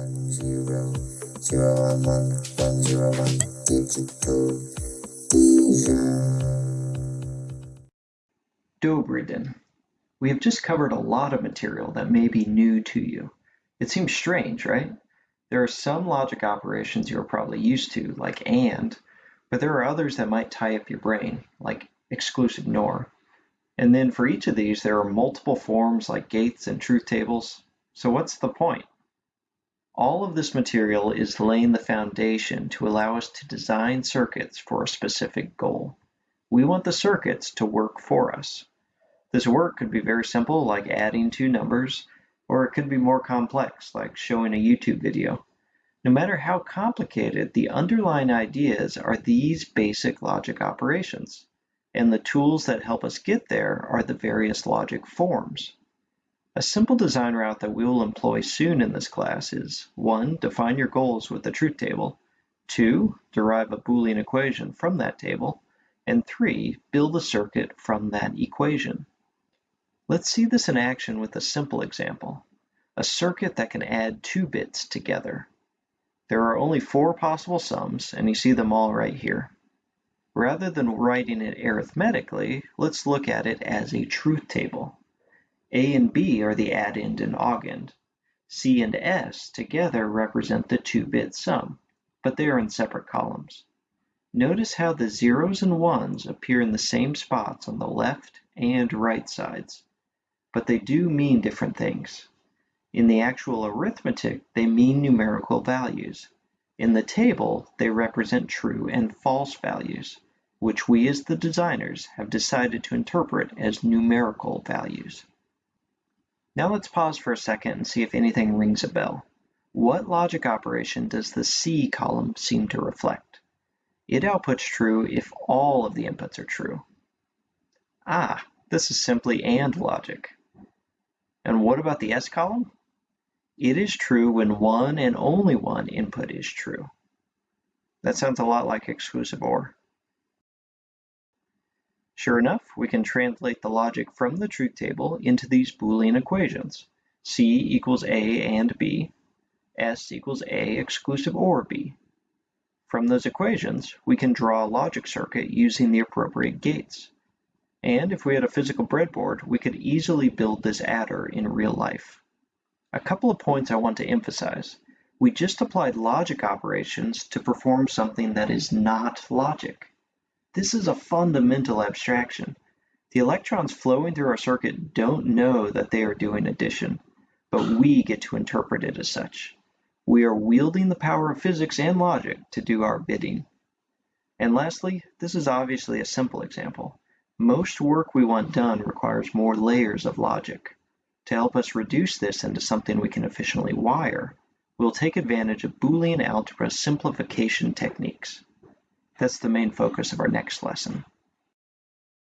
one zero zero one one one zero one digital. We have just covered a lot of material that may be new to you. It seems strange, right? There are some logic operations you're probably used to, like AND, but there are others that might tie up your brain, like exclusive NOR. And then for each of these, there are multiple forms like gates and truth tables. So what's the point? All of this material is laying the foundation to allow us to design circuits for a specific goal. We want the circuits to work for us. This work could be very simple, like adding two numbers, or it could be more complex, like showing a YouTube video. No matter how complicated, the underlying ideas are these basic logic operations, and the tools that help us get there are the various logic forms. A simple design route that we will employ soon in this class is 1. Define your goals with the truth table, 2. Derive a Boolean equation from that table, and 3. Build a circuit from that equation. Let's see this in action with a simple example, a circuit that can add two bits together. There are only four possible sums, and you see them all right here. Rather than writing it arithmetically, let's look at it as a truth table. A and B are the addend and augend. C and S together represent the two-bit sum, but they are in separate columns. Notice how the zeros and ones appear in the same spots on the left and right sides, but they do mean different things. In the actual arithmetic, they mean numerical values. In the table, they represent true and false values, which we as the designers have decided to interpret as numerical values. Now let's pause for a second and see if anything rings a bell. What logic operation does the C column seem to reflect? It outputs true if all of the inputs are true. Ah, this is simply AND logic. And what about the S column? It is true when one and only one input is true. That sounds a lot like exclusive OR. Sure enough, we can translate the logic from the truth table into these Boolean equations. C equals A and B, S equals A exclusive OR B. From those equations, we can draw a logic circuit using the appropriate gates. And if we had a physical breadboard, we could easily build this adder in real life. A couple of points I want to emphasize. We just applied logic operations to perform something that is not logic. This is a fundamental abstraction. The electrons flowing through our circuit don't know that they are doing addition, but we get to interpret it as such. We are wielding the power of physics and logic to do our bidding. And lastly, this is obviously a simple example. Most work we want done requires more layers of logic. To help us reduce this into something we can efficiently wire, we'll take advantage of Boolean algebra simplification techniques. That's the main focus of our next lesson.